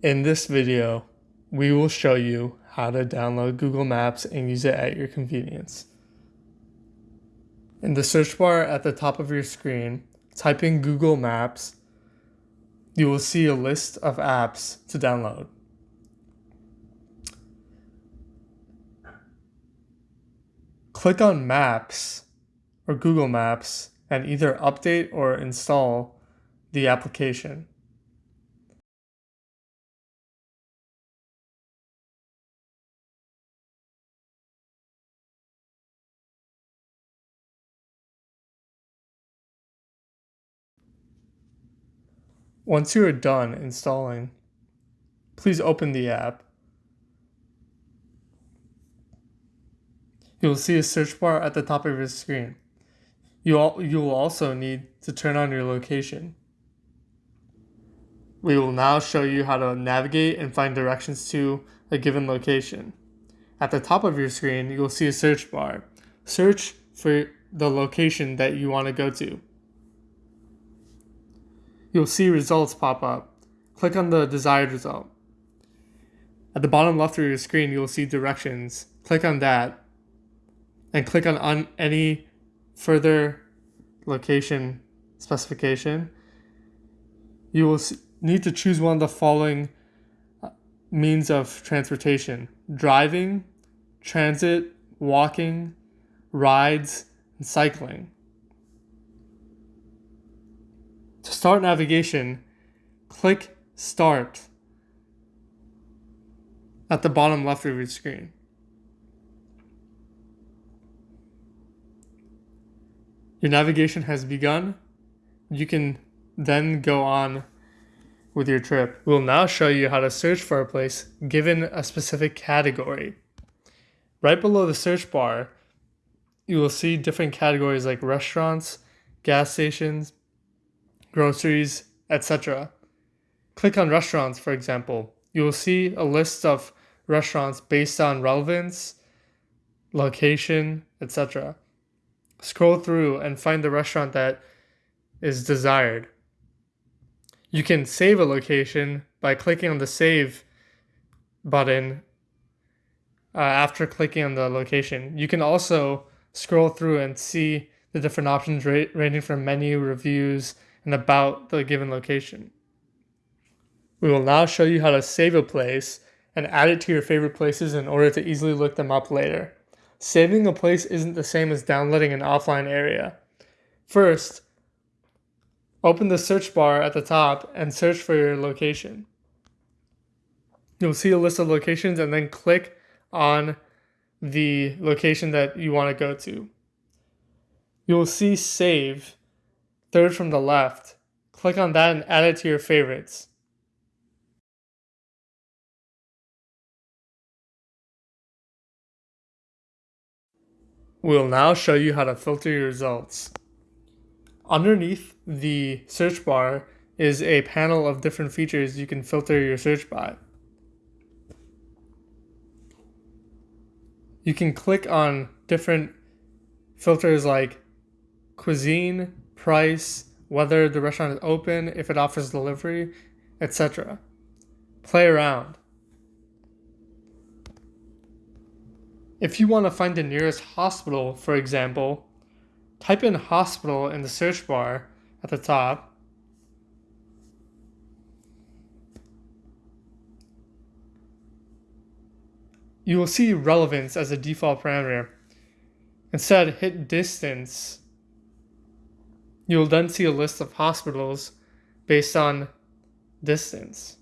In this video, we will show you how to download Google Maps and use it at your convenience. In the search bar at the top of your screen, type in Google Maps. You will see a list of apps to download. Click on Maps or Google Maps and either update or install the application. Once you are done installing, please open the app. You will see a search bar at the top of your screen. You, you will also need to turn on your location. We will now show you how to navigate and find directions to a given location. At the top of your screen, you will see a search bar. Search for the location that you want to go to you'll see results pop up. Click on the desired result. At the bottom left of your screen, you'll see directions. Click on that and click on, any further location specification. You will need to choose one of the following uh, means of transportation driving, transit, walking, rides, and cycling. To start navigation, click Start at the bottom left of your screen. Your navigation has begun. You can then go on with your trip. We'll now show you how to search for a place given a specific category. Right below the search bar, you will see different categories like restaurants, gas stations, groceries, etc. Click on restaurants, for example. You will see a list of restaurants based on relevance, location, etc. Scroll through and find the restaurant that is desired. You can save a location by clicking on the save button uh, after clicking on the location. You can also scroll through and see the different options ra- ranging from menu, reviews, and about the given location. We will now show you how to save a place and add it to your favorite places in order to easily look them up later. Saving a place isn't the same as downloading an offline area. First, open the search bar at the top and search for your location. You'll see a list of locations and then click on the location that you want to go to. You'll see save third from the left. Click on that and add it to your favorites. We'll now show you how to filter your results. Underneath the search bar is a panel of different features you can filter your search by. You can click on different filters like cuisine, price, whether the restaurant is open, if it offers delivery, etc. Play around. If you want to find the nearest hospital, for example, type in hospital in the search bar at the top. You will see relevance as a default parameter. Instead, hit distance You'll then see a list of hospitals based on distance.